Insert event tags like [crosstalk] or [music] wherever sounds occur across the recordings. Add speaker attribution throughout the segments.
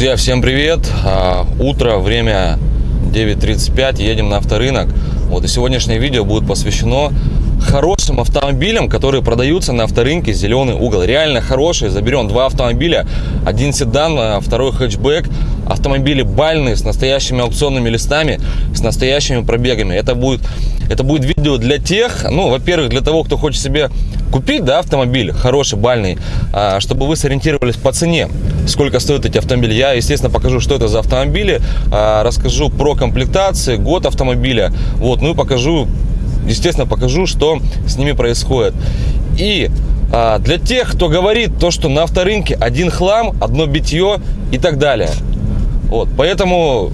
Speaker 1: Друзья, всем привет! А, утро, время 9.35, едем на авторынок. Вот и сегодняшнее видео будет посвящено хорошим автомобилям, которые продаются на авторынке «Зеленый угол». Реально хорошие. Заберем два автомобиля. Один седан, а второй хэтчбэк. Автомобили бальные, с настоящими аукционными листами, с настоящими пробегами. Это будет, это будет видео для тех, ну, во-первых, для того, кто хочет себе купить, да, автомобиль хороший, бальный, а, чтобы вы сориентировались по цене, сколько стоят эти автомобили. Я, естественно, покажу, что это за автомобили, а, расскажу про комплектации, год автомобиля, вот, ну и покажу естественно, покажу, что с ними происходит. И а, для тех, кто говорит то, что на авторынке один хлам, одно битье и так далее. Вот, поэтому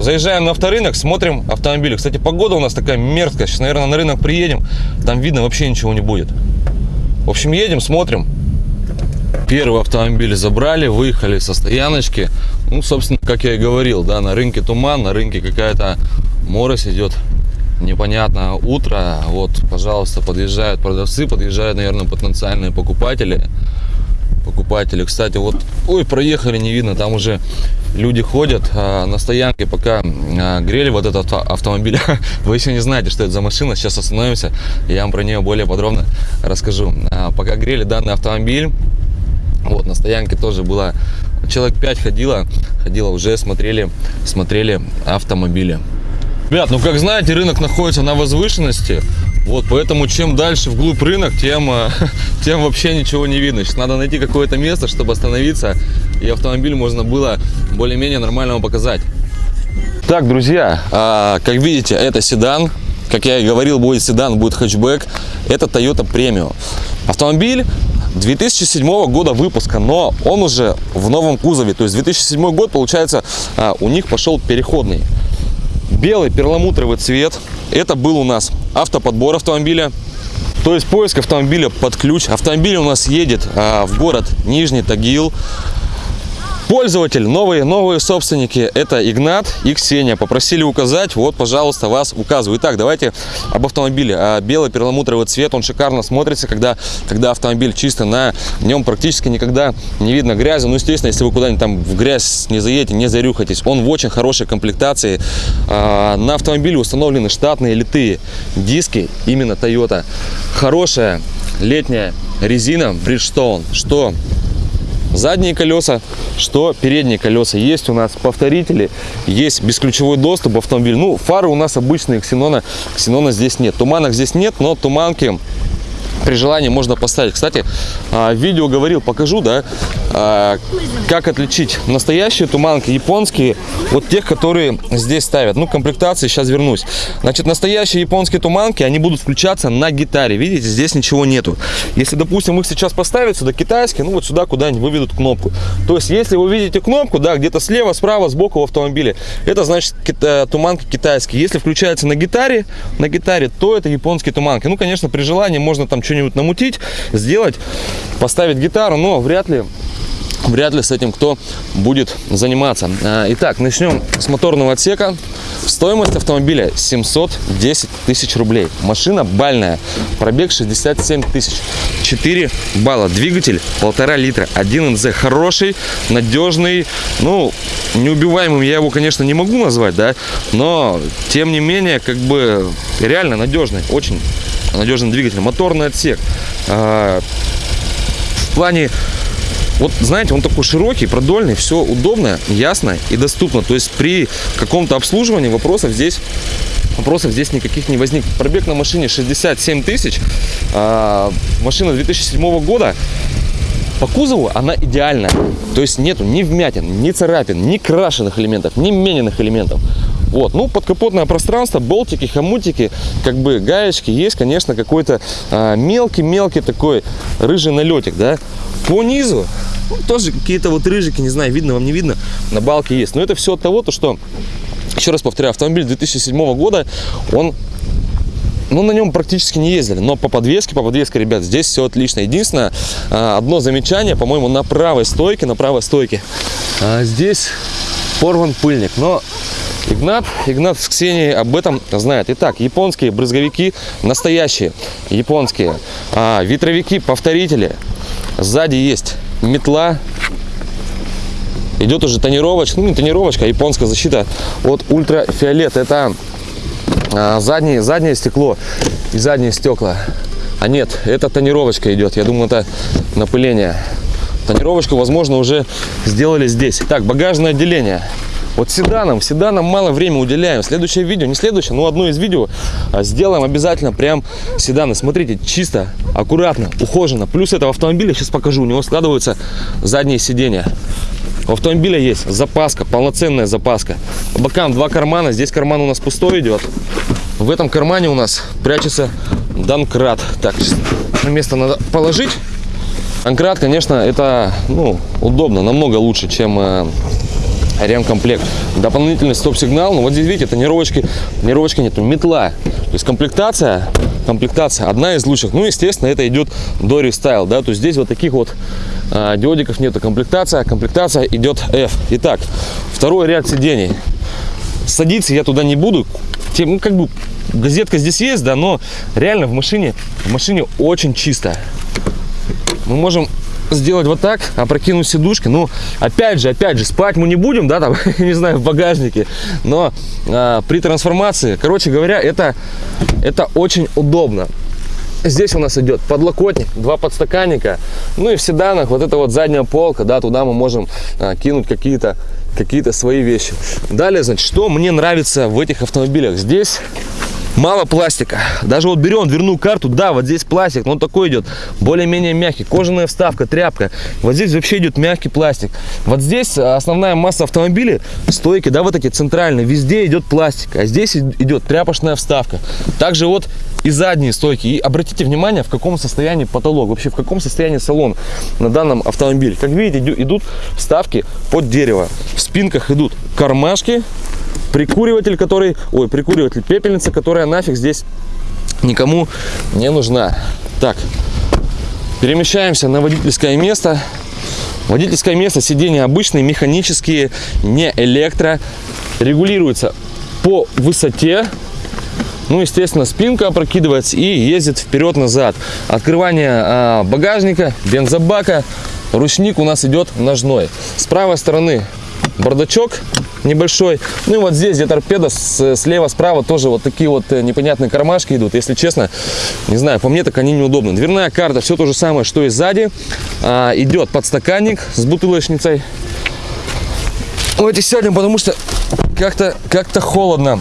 Speaker 1: заезжаем на авторынок, смотрим автомобили. Кстати, погода у нас такая мерзкая. Сейчас, наверное, на рынок приедем, там видно вообще ничего не будет. В общем, едем, смотрим. Первый автомобиль забрали, выехали со стояночки. Ну, собственно, как я и говорил, да, на рынке туман, на рынке какая-то морось идет непонятно утро. Вот, пожалуйста, подъезжают продавцы, подъезжают, наверное, потенциальные покупатели. Покупатели, кстати, вот, ой, проехали, не видно, там уже люди ходят а, на стоянке, пока а, грели вот этот автомобиль. [laughs] Вы еще не знаете, что это за машина, сейчас остановимся, я вам про нее более подробно расскажу. А, пока грели данный автомобиль, вот, на стоянке тоже было, человек 5 ходило, ходило, уже смотрели, смотрели автомобили. Ребят, ну как знаете, рынок находится на возвышенности. Вот, поэтому чем дальше вглубь рынок, тем, э, [laughs] тем вообще ничего не видно. Сейчас надо найти какое-то место, чтобы остановиться, и автомобиль можно было более-менее нормально показать. Так, друзья, а, как видите, это седан. Как я и говорил, будет седан, будет хэтчбэк. Это Toyota Premium. Автомобиль 2007 года выпуска, но он уже в новом кузове. То есть 2007 год, получается, а, у них пошел переходный белый перламутровый цвет. Это был у нас автоподбор автомобиля. То есть поиск автомобиля под ключ. Автомобиль у нас едет а, в город Нижний Тагил. Пользователь, новые, новые собственники, это Игнат и Ксения. Попросили указать, вот, пожалуйста, вас указываю. Итак, давайте об автомобиле. А, белый перламутровый цвет, он шикарно смотрится, когда, когда автомобиль чисто на нем практически никогда не видно грязи. Ну, естественно, если вы куда-нибудь там в грязь не заедете, не зарюхайтесь. Он в очень хорошей комплектации. А, на автомобиле установлены штатные литые диски, именно Toyota. Хорошая летняя резина Bridgestone, что задние колеса, что передние колеса. Есть у нас повторители, есть бесключевой доступ в автомобиль. Ну, фары у нас обычные, ксенона, ксенона здесь нет. Туманок здесь нет, но туманки при желании можно поставить. Кстати, а, видео говорил, покажу, да, а, как отличить настоящие туманки, японские, от тех, которые здесь ставят. Ну, комплектации, сейчас вернусь. Значит, настоящие японские туманки, они будут включаться на гитаре. Видите, здесь ничего нету. Если, допустим, их сейчас поставить сюда китайские, ну, вот сюда куда-нибудь выведут кнопку. То есть, если вы видите кнопку, да, где-то слева, справа, сбоку в автомобиле, это значит э, туманки китайские. Если включается на гитаре, на гитаре, то это японские туманки. Ну, конечно, при желании можно там что-нибудь намутить, сделать, поставить гитару, но вряд ли вряд ли с этим кто будет заниматься. А, итак, начнем с моторного отсека. Стоимость автомобиля 710 тысяч рублей. Машина бальная. Пробег 67 тысяч. 4 балла. Двигатель полтора литра. 1 НЗ. Хороший, надежный. Ну, неубиваемым я его, конечно, не могу назвать, да. Но, тем не менее, как бы реально надежный. Очень надежный двигатель. Моторный отсек. А, в плане вот, знаете, он такой широкий, продольный, все удобно, ясно и доступно. То есть при каком-то обслуживании вопросов здесь вопросов здесь никаких не возник. Пробег на машине 67 тысяч. А, машина 2007 года. По кузову она идеальная. То есть нету ни вмятин, ни царапин, ни крашеных элементов, ни мененных элементов. Вот, ну, подкапотное пространство, болтики, хомутики, как бы гаечки, есть, конечно, какой-то а, мелкий-мелкий а, такой рыжий налетик, да. По низу ну, тоже какие-то вот рыжики, не знаю, видно вам, не видно, на балке есть. Но это все от того, то, что, еще раз повторяю, автомобиль 2007 года, он ну, на нем практически не ездили. Но по подвеске, по подвеске, ребят, здесь все отлично. Единственное, а, одно замечание, по-моему, на правой стойке, на правой стойке. Здесь порван пыльник. Но Игнат, Игнат с Ксенией об этом знает. Итак, японские брызговики настоящие, японские. А, ветровики, повторители. Сзади есть метла. идет уже тонировочка, ну не тонировочка, а японская защита от ультрафиолета. Это а, заднее, заднее стекло и задние стекла. А нет, это тонировочка идет. Я думаю, это напыление. Тонировочку, возможно, уже сделали здесь. Так, багажное отделение. Вот седанам, седанам мало времени уделяем. Следующее видео, не следующее, но одно из видео а, сделаем обязательно прям седаны. Смотрите, чисто, аккуратно, ухоженно. Плюс этого автомобиля, сейчас покажу, у него складываются задние сиденья. У автомобиля есть запаска, полноценная запаска. По бокам два кармана, здесь карман у нас пустой идет. В этом кармане у нас прячется Донкрат. Так, место надо положить. Донкрат, конечно, это ну, удобно, намного лучше, чем э, ремкомплект. Дополнительный стоп-сигнал. Ну вот здесь, видите, тонировочки, тонировочки нету. Метла. То есть комплектация, комплектация одна из лучших. Ну, естественно, это идет до рестайл, да. То есть здесь вот таких вот а, диодиков нету. Комплектация, комплектация идет F. Итак, второй ряд сидений. Садиться я туда не буду. Тем, ну, как бы газетка здесь есть, да, но реально в машине, в машине очень чисто. Мы можем сделать вот так, опрокинуть сидушки. Ну, опять же, опять же, спать мы не будем, да, там, [laughs] не знаю, в багажнике. Но а, при трансформации, короче говоря, это, это очень удобно. Здесь у нас идет подлокотник, два подстаканника. Ну и в седанах вот эта вот задняя полка, да, туда мы можем а, кинуть какие-то какие-то свои вещи. Далее, значит, что мне нравится в этих автомобилях? Здесь мало пластика. Даже вот берем дверную карту, да, вот здесь пластик, но он такой идет, более-менее мягкий. Кожаная вставка, тряпка. Вот здесь вообще идет мягкий пластик. Вот здесь основная масса автомобилей, стойки, да, вот эти центральные, везде идет пластик. А здесь идет тряпочная вставка. Также вот и задние стойки. И обратите внимание, в каком состоянии потолок, вообще в каком состоянии салон на данном автомобиле. Как видите, идут вставки под дерево. В спинках идут кармашки, прикуриватель, который, ой, прикуриватель, пепельница, которая нафиг здесь никому не нужна. Так, перемещаемся на водительское место. Водительское место, сиденья обычные, механические, не электро. Регулируется по высоте. Ну, естественно, спинка опрокидывается и ездит вперед-назад. Открывание а, багажника, бензобака. Ручник у нас идет ножной. С правой стороны бардачок небольшой. Ну и вот здесь, где торпеда, слева, справа тоже вот такие вот э, непонятные кармашки идут. Если честно, не знаю, по мне так они неудобны. Дверная карта, все то же самое, что и сзади. А, идет подстаканник с бутылочницей. Давайте сядем, потому что как-то как, -то, холодно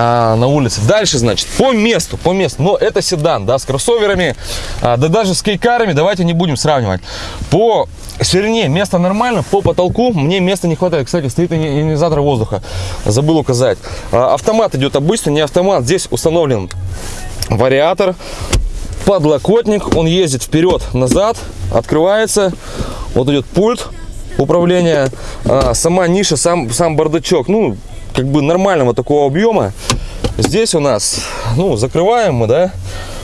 Speaker 1: а, на улице. Дальше, значит, по месту, по месту. Но это седан, да, с кроссоверами, а, да даже с кейкарами давайте не будем сравнивать. По ширине место нормально, по потолку мне места не хватает. Кстати, стоит ионизатор воздуха, забыл указать. А, автомат идет обычно, не автомат. Здесь установлен вариатор, подлокотник, он ездит вперед-назад, открывается. Вот идет пульт управления, а, сама ниша, сам, сам бардачок. Ну, как бы нормального такого объема. Здесь у нас, ну, закрываем мы, да,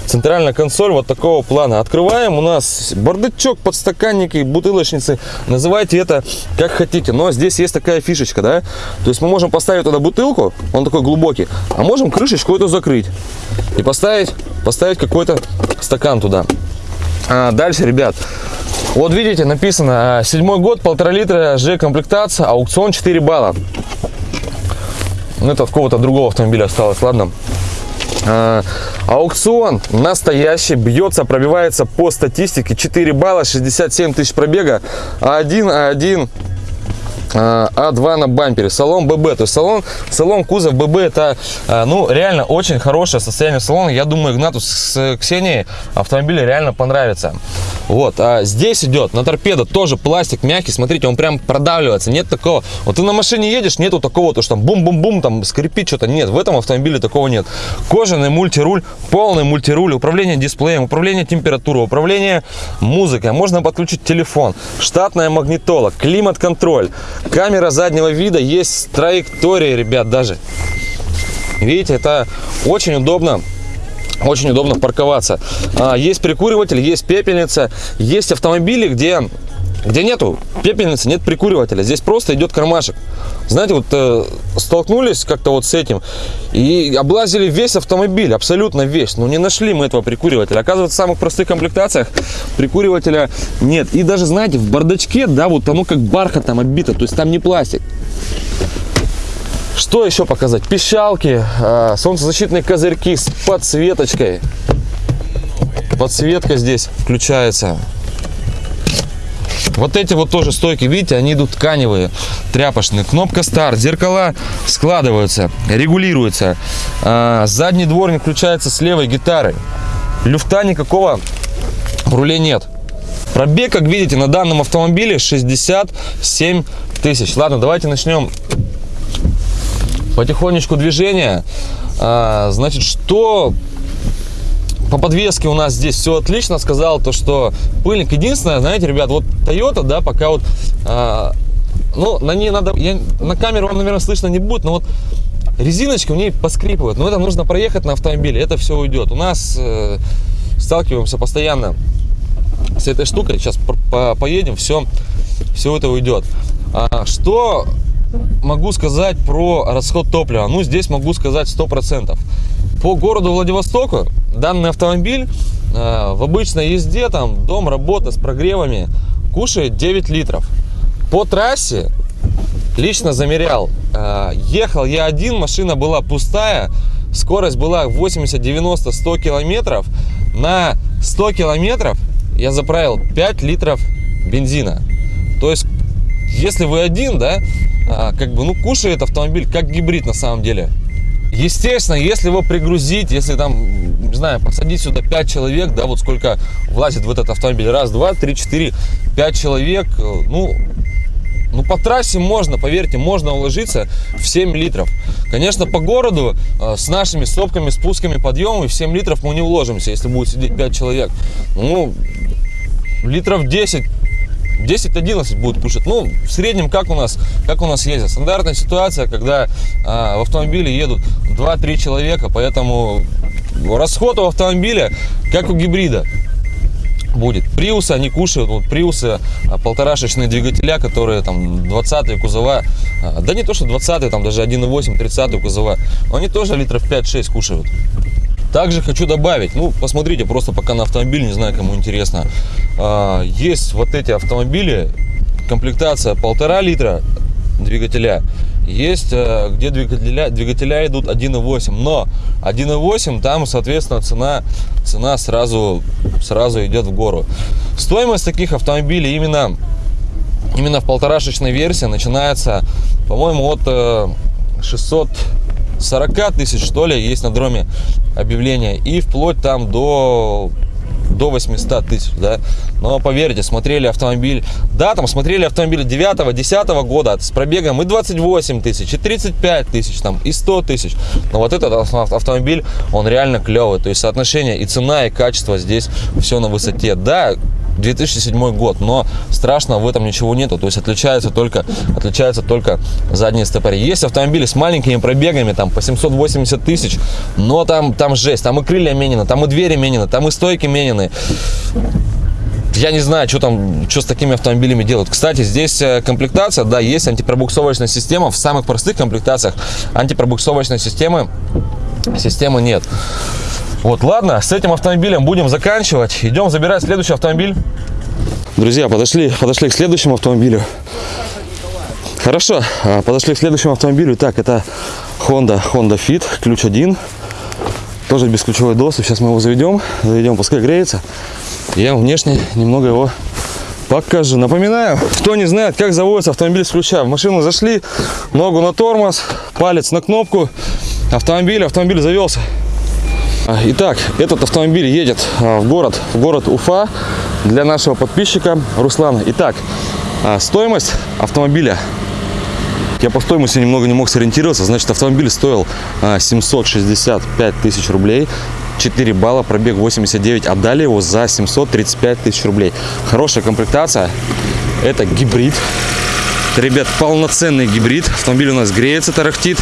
Speaker 1: центральная консоль вот такого плана. Открываем, у нас бардачок, подстаканники, бутылочницы. Называйте это как хотите. Но здесь есть такая фишечка, да. То есть мы можем поставить туда бутылку, он такой глубокий, а можем крышечку эту закрыть и поставить, поставить какой-то стакан туда. А дальше, ребят, вот видите, написано а, седьмой год, полтора литра, Ж комплектация, аукцион 4 балла. Ну, это от какого-то другого автомобиля осталось, ладно. А, аукцион настоящий, бьется, пробивается по статистике 4 балла, 67 тысяч пробега, А1, А1, а2 на бампере, салон ББ, то есть салон, салон кузов ББ это, а, ну, реально очень хорошее состояние салона, я думаю, Игнату с Ксенией автомобиль реально понравится. Вот, а здесь идет на торпедо тоже пластик мягкий, смотрите, он прям продавливается, нет такого, вот ты на машине едешь, нету такого, то что там бум-бум-бум, там скрипит что-то, нет, в этом автомобиле такого нет. Кожаный мультируль, полный мультируль, управление дисплеем, управление температурой, управление музыкой, можно подключить телефон, штатная магнитола, климат-контроль, Камера заднего вида есть с траекторией, ребят, даже. Видите, это очень удобно очень удобно парковаться. А, есть прикуриватель, есть пепельница, есть автомобили, где где нету пепельницы, нет прикуривателя. Здесь просто идет кармашек. Знаете, вот э, столкнулись как-то вот с этим и облазили весь автомобиль, абсолютно весь. Но не нашли мы этого прикуривателя. Оказывается, в самых простых комплектациях прикуривателя нет. И даже, знаете, в бардачке, да, вот оно как бархатом оббито, то есть там не пластик. Что еще показать? Пищалки, э, солнцезащитные козырьки с подсветочкой. Подсветка здесь включается. Вот эти вот тоже стойки, видите, они идут тканевые, тряпочные. Кнопка старт, зеркала складываются, регулируются. А, задний дворник включается с левой гитары. Люфта никакого в руле нет. Пробег, как видите, на данном автомобиле 67 тысяч. Ладно, давайте начнем потихонечку движение. А, значит, что по подвеске у нас здесь все отлично. Сказал то, что пыльник. Единственное, знаете, ребят, вот Toyota, да, пока вот, а, ну, на ней надо, я, на камеру вам, наверное, слышно не будет, но вот резиночки у ней поскрипывают. Но это нужно проехать на автомобиле, это все уйдет. У нас э, сталкиваемся постоянно с этой штукой. Сейчас по -по поедем, все, все это уйдет. А, что могу сказать про расход топлива? Ну, здесь могу сказать 100%. По городу Владивостоку данный автомобиль э, в обычной езде, там, дом, работа с прогревами, кушает 9 литров. По трассе лично замерял. Э, ехал я один, машина была пустая, скорость была 80, 90, 100 километров. На 100 километров я заправил 5 литров бензина. То есть, если вы один, да, э, как бы, ну, кушает автомобиль как гибрид на самом деле. Естественно, если его пригрузить, если там, не знаю, посадить сюда 5 человек, да, вот сколько влазит в этот автомобиль, раз, два, три, четыре, пять человек, э, ну, ну, по трассе можно, поверьте, можно уложиться в 7 литров. Конечно, по городу э, с нашими сопками, спусками, подъемами в 7 литров мы не уложимся, если будет сидеть 5 человек. Ну, литров 10 10-11 будет кушать. Ну, в среднем, как у нас, как у нас ездят. Стандартная ситуация, когда а, в автомобиле едут 2-3 человека, поэтому расход у автомобиля, как у гибрида, будет. Приусы, они кушают, вот приусы, а, полторашечные двигателя, которые там 20 кузова, а, да не то, что 20 там даже 1.8, 30 кузова, они тоже литров 5-6 кушают. Также хочу добавить, ну, посмотрите просто пока на автомобиль, не знаю, кому интересно. А, есть вот эти автомобили, комплектация полтора литра двигателя. Есть, э, где двигателя, двигателя идут 1.8, но 1.8 там, соответственно, цена, цена сразу, сразу идет в гору. Стоимость таких автомобилей именно, именно в полторашечной версии начинается, по-моему, от 600 э, 40 тысяч, что ли, есть на дроме объявления. И вплоть там до до 800 тысяч, да. Но поверьте, смотрели автомобиль, да, там смотрели автомобиль 9-10 года с пробегом и 28 тысяч, и 35 тысяч, там, и 100 тысяч. Но вот этот автомобиль, он реально клевый. То есть соотношение и цена, и качество здесь все на высоте. Да, 2007 год, но страшного в этом ничего нету, то есть отличается только, отличается только задние стопори. Есть автомобили с маленькими пробегами, там по 780 тысяч, но там, там жесть, там и крылья менены, там и двери менены, там и стойки менены. Я не знаю, что там, что с такими автомобилями делают. Кстати, здесь э, комплектация, да, есть антипробуксовочная система. В самых простых комплектациях антипробуксовочной системы, системы нет. Вот, ладно, с этим автомобилем будем заканчивать. Идем забирать следующий автомобиль. Друзья, подошли, подошли к следующему автомобилю. Хорошо, а, подошли к следующему автомобилю. Так, это Honda, Honda Fit, ключ один. Тоже без ключевой доступ. Сейчас мы его заведем. Заведем, пускай греется. Я вам внешне немного его покажу. Напоминаю, кто не знает, как заводится автомобиль с ключа. В машину зашли, ногу на тормоз, палец на кнопку. Автомобиль, автомобиль завелся. А, итак, этот автомобиль едет а, в город, в город Уфа для нашего подписчика Руслана. Итак, а, стоимость автомобиля. Я по стоимости немного не мог сориентироваться. Значит, автомобиль стоил 765 тысяч рублей. 4 балла, пробег 89. Отдали его за 735 тысяч рублей. Хорошая комплектация. Это гибрид. Ребят, полноценный гибрид. Автомобиль у нас греется, тарахтит.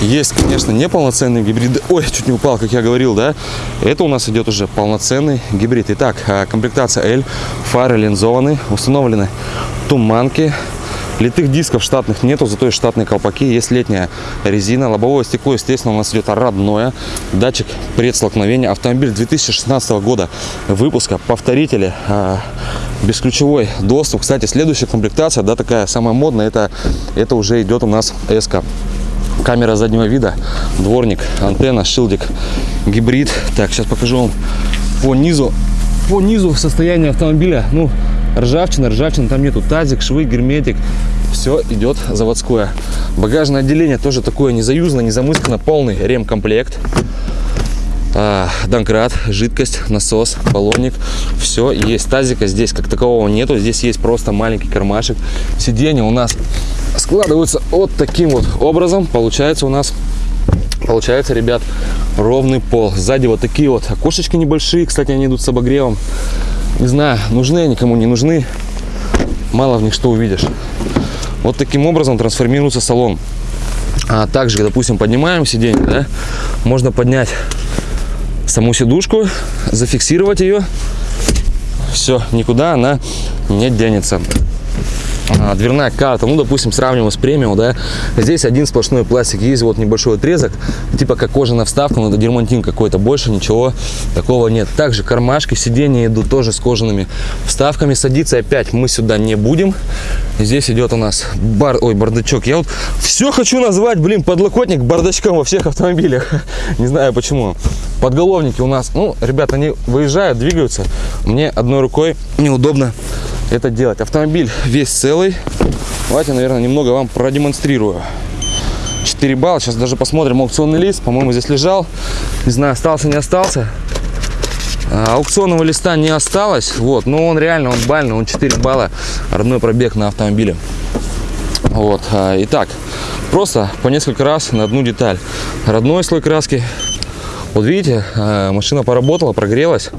Speaker 1: Есть, конечно, неполноценные гибриды. Ой, чуть не упал, как я говорил, да. Это у нас идет уже полноценный гибрид. Итак, а, комплектация L, фары линзованы, установлены туманки, Литых дисков штатных нету, зато есть штатные колпаки, есть летняя резина. Лобовое стекло, естественно, у нас идет родное. Датчик предстолкновения. Автомобиль 2016 года выпуска. Повторители. А, бесключевой доступ. Кстати, следующая комплектация, да, такая самая модная, это, это уже идет у нас S. -ка. Камера заднего вида, дворник, антенна, шилдик, гибрид. Так, сейчас покажу вам по низу, по низу состояние автомобиля. Ну, ржавчина, ржавчина там нету, тазик, швы, герметик, все идет заводское. Багажное отделение тоже такое не заюзано, не замыскано, полный ремкомплект. А, Донкрат, жидкость, насос, баллонник, все есть. Тазика здесь как такового нету, здесь есть просто маленький кармашек. Сиденье у нас складываются вот таким вот образом. Получается у нас Получается, ребят, ровный пол. Сзади вот такие вот окошечки небольшие. Кстати, они идут с обогревом. Не знаю, нужны они кому не нужны. Мало в них что увидишь. Вот таким образом трансформируется салон. А также, допустим, поднимаем сиденье, да, можно поднять саму сидушку, зафиксировать ее. Все, никуда она не денется. Дверная карта, ну, допустим, сравниваем с премиум, да, здесь один сплошной пластик, есть вот небольшой отрезок, типа как кожаная вставка, но это дермантин какой-то, больше ничего такого нет. Также кармашки, сиденья идут тоже с кожаными вставками, садиться опять мы сюда не будем. Здесь идет у нас бар, ой, бардачок, я вот все хочу назвать, блин, подлокотник бардачком во всех автомобилях, [laughs] не знаю почему. Подголовники у нас, ну, ребята, они выезжают, двигаются, мне одной рукой неудобно это делать. Автомобиль весь целый. Давайте, наверное, немного вам продемонстрирую. 4 балла. Сейчас даже посмотрим аукционный лист. По-моему, здесь лежал. Не знаю, остался, не остался. А, аукционного листа не осталось. Вот, но он реально, он бальный, он 4 балла. Родной пробег на автомобиле. Вот, а, итак, просто по несколько раз на одну деталь. Родной слой краски. Вот видите, а, машина поработала, прогрелась.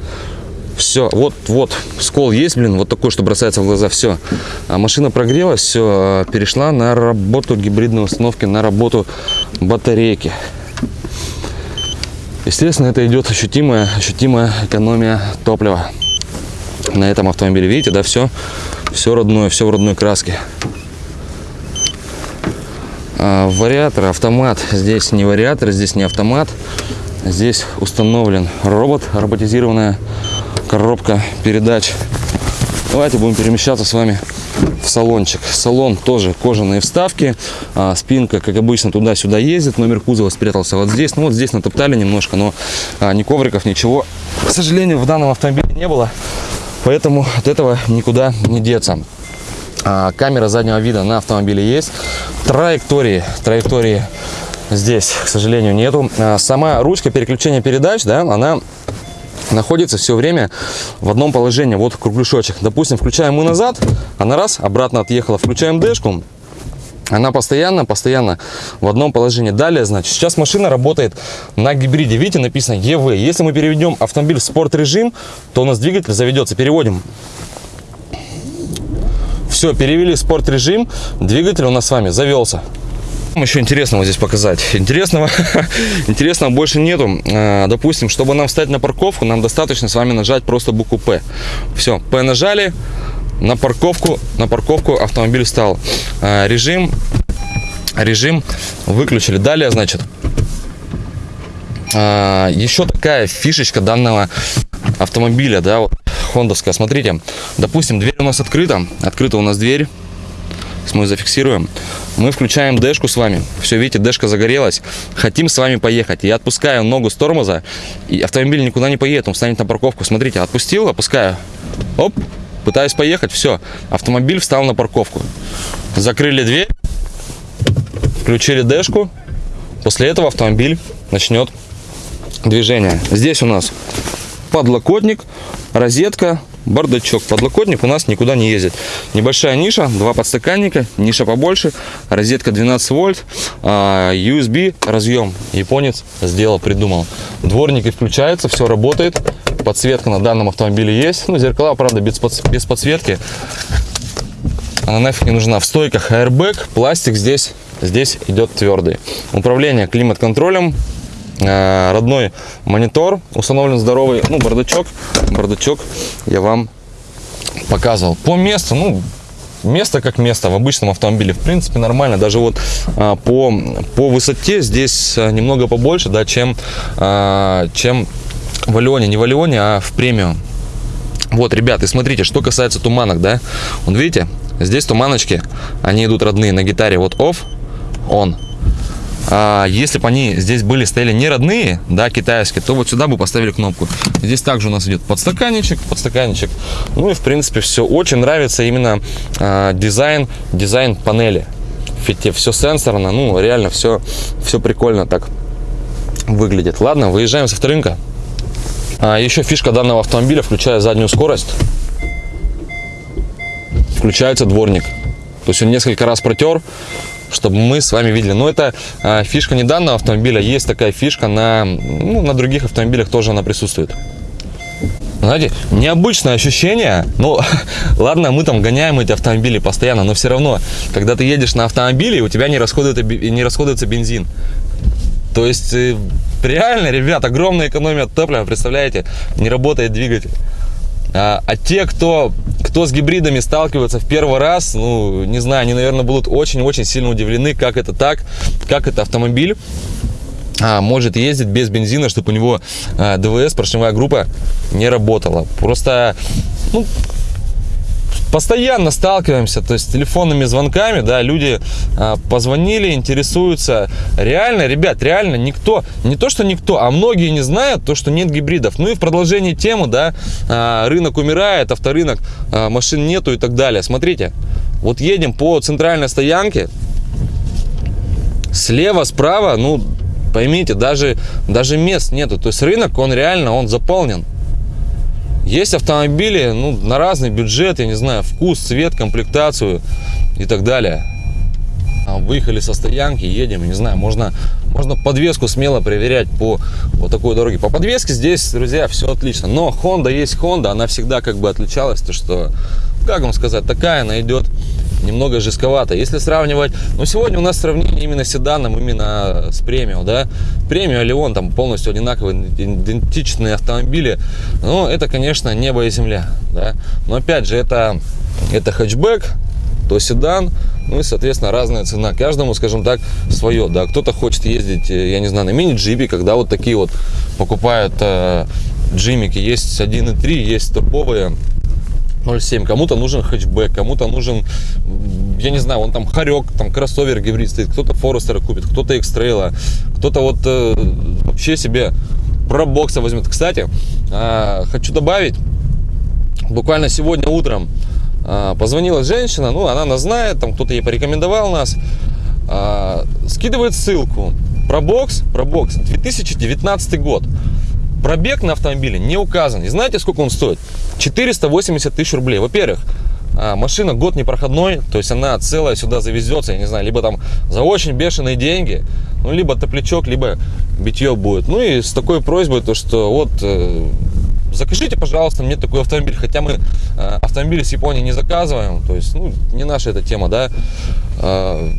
Speaker 1: Все, вот, вот, скол есть, блин, вот такой, что бросается в глаза, все. А машина прогрелась, все, а, перешла на работу гибридной установки, на работу батарейки. Естественно, это идет ощутимая, ощутимая экономия топлива на этом автомобиле. Видите, да, все, все родное, все в родной краске. А, вариатор, автомат. Здесь не вариатор, здесь не автомат. Здесь установлен робот, роботизированная коробка передач. Давайте будем перемещаться с вами в салончик. Салон тоже кожаные вставки. А, спинка, как обычно, туда-сюда ездит. Номер кузова спрятался вот здесь. Ну вот здесь натоптали немножко, но а, ни ковриков, ничего, к сожалению, в данном автомобиле не было. Поэтому от этого никуда не деться. А, камера заднего вида на автомобиле есть. Траектории, траектории здесь, к сожалению, нету. А, сама ручка переключения передач, да, она находится все время в одном положении. Вот кругляшочек. Допустим, включаем мы назад, она раз, обратно отъехала. Включаем дэшку, она постоянно, постоянно в одном положении. Далее, значит, сейчас машина работает на гибриде. Видите, написано EV. Если мы переведем автомобиль в спорт режим, то у нас двигатель заведется. Переводим. Все, перевели в спорт режим, двигатель у нас с вами завелся еще интересного здесь показать? Интересного, [laughs] интересного больше нету. А, допустим, чтобы нам встать на парковку, нам достаточно с вами нажать просто букву П. Все, П нажали, на парковку, на парковку автомобиль встал. А, режим, режим выключили. Далее, значит, а, еще такая фишечка данного автомобиля, да, вот, хондовская. Смотрите, допустим, дверь у нас открыта, открыта у нас дверь мы зафиксируем. Мы включаем дэшку с вами. Все, видите, дэшка загорелась. Хотим с вами поехать. Я отпускаю ногу с тормоза, и автомобиль никуда не поедет, он встанет на парковку. Смотрите, отпустил, опускаю. Оп, пытаюсь поехать, все. Автомобиль встал на парковку. Закрыли дверь, включили дэшку. После этого автомобиль начнет движение. Здесь у нас подлокотник, розетка, бардачок. Подлокотник у нас никуда не ездит. Небольшая ниша, два подстаканника, ниша побольше, розетка 12 вольт, а, USB разъем. Японец сделал, придумал. Дворники включаются, все работает. Подсветка на данном автомобиле есть. Ну, зеркала, правда, без, подсветки. Она нафиг не нужна. В стойках airbag, пластик здесь здесь идет твердый. Управление климат-контролем, родной монитор, установлен здоровый, ну, бардачок, бардачок я вам показывал. По месту, ну, место как место в обычном автомобиле в принципе нормально. Даже вот а, по по высоте здесь немного побольше да чем а, чем в Алионе не в Алионе а в премиум. Вот ребят и смотрите что касается туманок да. Вот видите здесь туманочки они идут родные на гитаре. Вот off on а, если бы они здесь были стояли не родные, да, китайские, то вот сюда бы поставили кнопку. Здесь также у нас идет подстаканничек, подстаканничек. Ну и в принципе все. Очень нравится именно а, дизайн, дизайн панели. Ведь все сенсорно, ну реально все, все прикольно так выглядит. Ладно, выезжаем со вторынка. А, еще фишка данного автомобиля, включая заднюю скорость, включается дворник. То есть он несколько раз протер, чтобы мы с вами видели. Но это а, фишка не данного автомобиля, есть такая фишка на, ну, на других автомобилях тоже она присутствует. Знаете, необычное ощущение, ну, [laughs] ладно, мы там гоняем эти автомобили постоянно, но все равно, когда ты едешь на автомобиле, у тебя не расходуется, не расходуется бензин. То есть, э, реально, ребят, огромная экономия топлива, представляете, не работает двигатель. А, а те, кто, кто с гибридами сталкивается в первый раз, ну, не знаю, они, наверное, будут очень-очень сильно удивлены, как это так, как это автомобиль а, может ездить без бензина, чтобы у него а, ДВС, поршневая группа, не работала. Просто, ну, постоянно сталкиваемся, то есть телефонными звонками, да, люди а, позвонили, интересуются. Реально, ребят, реально никто, не то что никто, а многие не знают то, что нет гибридов. Ну и в продолжении темы, да, а, рынок умирает, авторынок, а, машин нету и так далее. Смотрите, вот едем по центральной стоянке, слева, справа, ну, поймите, даже, даже мест нету. То есть рынок, он реально, он заполнен. Есть автомобили ну, на разный бюджет, я не знаю, вкус, цвет, комплектацию и так далее. А, выехали со стоянки, едем, не знаю, можно, можно подвеску смело проверять по вот такой дороге. По подвеске здесь, друзья, все отлично. Но Honda есть Honda, она всегда как бы отличалась, то что, как вам сказать, такая она идет немного жестковато. Если сравнивать, ну сегодня у нас сравнение именно с седаном, именно с премиум, да, премиум или он там полностью одинаковые, идентичные автомобили, ну это, конечно, небо и земля, да, но опять же это, это хэтчбэк, то седан, ну и, соответственно, разная цена. Каждому, скажем так, свое, да, кто-то хочет ездить, э, я не знаю, на мини-джипе, когда вот такие вот покупают э, джимики, есть 1.3, есть топовые, 0,7. Кому-то нужен хэтчбэк, кому-то нужен, я не знаю, он там хорек, там кроссовер гибрид стоит, кто-то Форестера купит, кто-то Экстрейла, кто-то вот э, вообще себе пробокса возьмет. Кстати, э, хочу добавить, буквально сегодня утром э, позвонила женщина, ну, она нас знает, там кто-то ей порекомендовал нас, э, скидывает ссылку, пробокс, пробокс, 2019 год. Пробег на автомобиле не указан. И знаете, сколько он стоит? 480 тысяч рублей. Во-первых, а, машина год непроходной, то есть она целая сюда завезется, я не знаю, либо там за очень бешеные деньги, ну, либо топлячок, либо битье будет. Ну, и с такой просьбой, то, что вот, э, закажите, пожалуйста, мне такой автомобиль, хотя мы э, автомобили с Японии не заказываем, то есть, ну, не наша эта тема, да, э,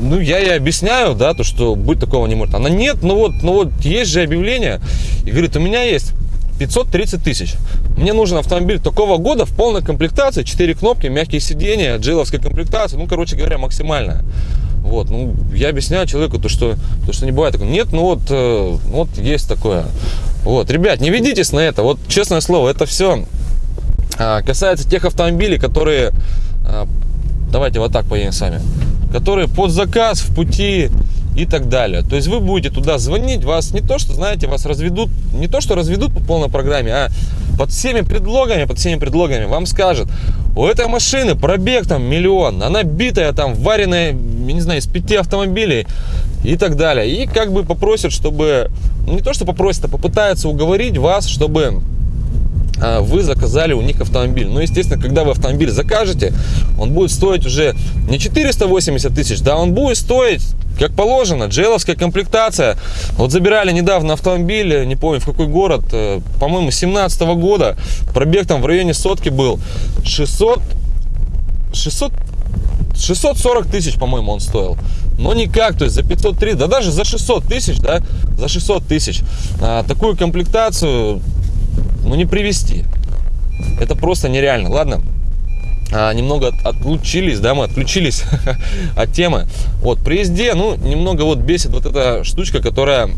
Speaker 1: ну, я ей объясняю, да, то, что быть такого не может. Она, нет, ну вот, ну вот, есть же объявление, и говорит, у меня есть 530 тысяч. Мне нужен автомобиль такого года в полной комплектации, 4 кнопки, мягкие сиденья, джиловская комплектация, ну, короче говоря, максимальная. Вот, ну, я объясняю человеку, то, что, то, что не бывает. Нет, ну вот, э, вот есть такое. Вот, ребят, не ведитесь на это. Вот, честное слово, это все а, касается тех автомобилей, которые, а, давайте вот так поедем сами, которые под заказ в пути, и так далее. То есть вы будете туда звонить, вас не то, что, знаете, вас разведут, не то, что разведут по полной программе, а под всеми предлогами, под всеми предлогами вам скажут, у этой машины пробег там миллион, она битая там, вареная, я не знаю, из пяти автомобилей и так далее. И как бы попросят, чтобы, ну, не то, что попросят, а попытаются уговорить вас, чтобы а, вы заказали у них автомобиль. Ну, естественно, когда вы автомобиль закажете, он будет стоить уже не 480 тысяч, да, он будет стоить как положено, джеловская комплектация. Вот забирали недавно автомобиль, не помню в какой город, э, по-моему, 17 -го года. Пробег там в районе сотки был. 600, 600, 640 тысяч, по-моему, он стоил. Но никак, то есть за 503, да даже за 600 тысяч, да, за 600 тысяч а, такую комплектацию, ну, не привести. Это просто нереально. Ладно, а, немного от, отлучились, да, мы отключились [laughs] от темы. Вот, при езде, ну, немного вот бесит вот эта штучка, которая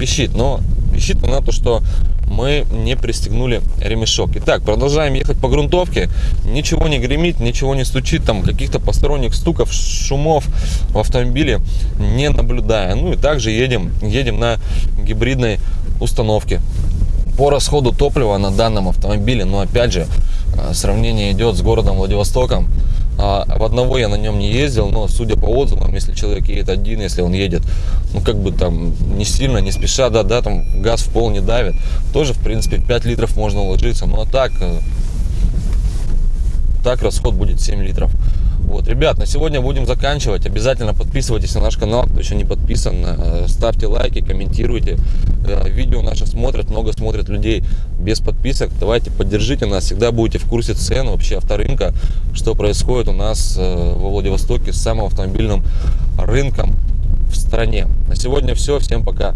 Speaker 1: пищит, но пищит она то, что мы не пристегнули ремешок. Итак, продолжаем ехать по грунтовке. Ничего не гремит, ничего не стучит, там каких-то посторонних стуков, шумов в автомобиле не наблюдая. Ну и также едем, едем на гибридной установке. По расходу топлива на данном автомобиле, но опять же, а, сравнение идет с городом Владивостоком. А, в одного я на нем не ездил, но судя по отзывам, если человек едет один, если он едет, ну как бы там не сильно, не спеша, да, да, там газ в пол не давит, тоже в принципе 5 литров можно уложиться. Ну а так, э, так расход будет 7 литров. Вот, ребят, на сегодня будем заканчивать. Обязательно подписывайтесь на наш канал, кто еще не подписан. Э, ставьте лайки, комментируйте. Э, видео наши смотрят, много смотрят людей без подписок. Давайте поддержите нас, всегда будете в курсе цен вообще авторынка, что происходит у нас э, во Владивостоке с самым автомобильным рынком в стране. На сегодня все. Всем пока.